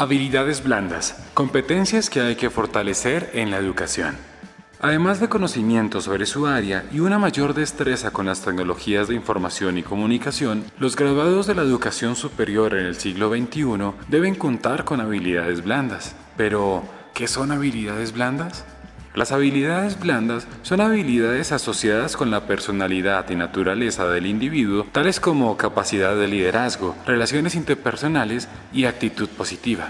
Habilidades blandas, competencias que hay que fortalecer en la educación. Además de conocimiento sobre su área y una mayor destreza con las tecnologías de información y comunicación, los graduados de la educación superior en el siglo XXI deben contar con habilidades blandas. Pero, ¿qué son habilidades blandas? Las habilidades blandas son habilidades asociadas con la personalidad y naturaleza del individuo, tales como capacidad de liderazgo, relaciones interpersonales y actitud positiva.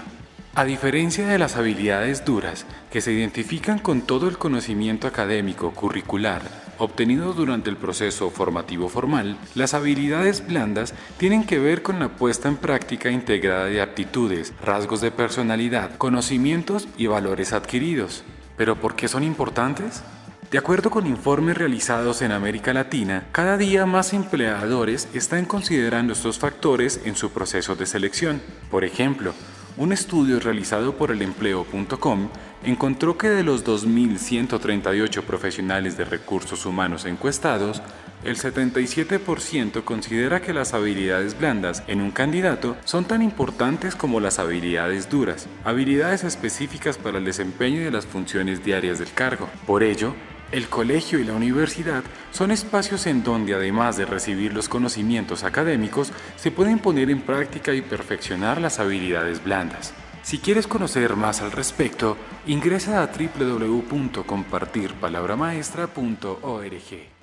A diferencia de las habilidades duras, que se identifican con todo el conocimiento académico curricular obtenido durante el proceso formativo formal, las habilidades blandas tienen que ver con la puesta en práctica integrada de aptitudes, rasgos de personalidad, conocimientos y valores adquiridos. ¿Pero por qué son importantes? De acuerdo con informes realizados en América Latina, cada día más empleadores están considerando estos factores en su proceso de selección. Por ejemplo, un estudio realizado por el empleo.com encontró que de los 2.138 profesionales de recursos humanos encuestados, el 77% considera que las habilidades blandas en un candidato son tan importantes como las habilidades duras, habilidades específicas para el desempeño de las funciones diarias del cargo. Por ello, el colegio y la universidad son espacios en donde además de recibir los conocimientos académicos, se pueden poner en práctica y perfeccionar las habilidades blandas. Si quieres conocer más al respecto, ingresa a www.compartirpalabramaestra.org.